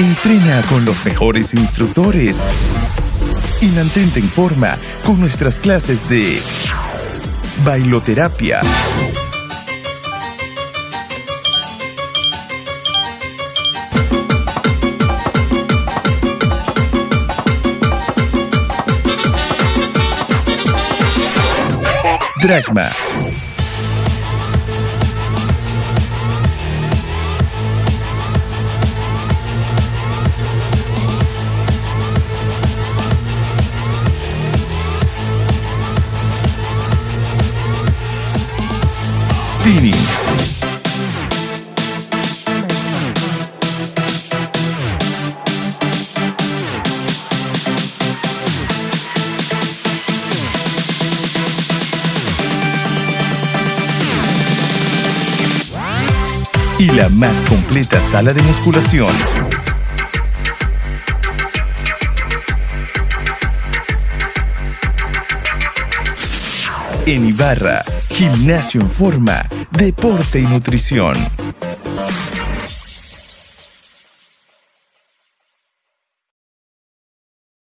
Entrena con los mejores instructores y mantente en forma con nuestras clases de bailoterapia. Dragma. Y la más completa sala de musculación. En Ibarra, gimnasio en forma, deporte y nutrición.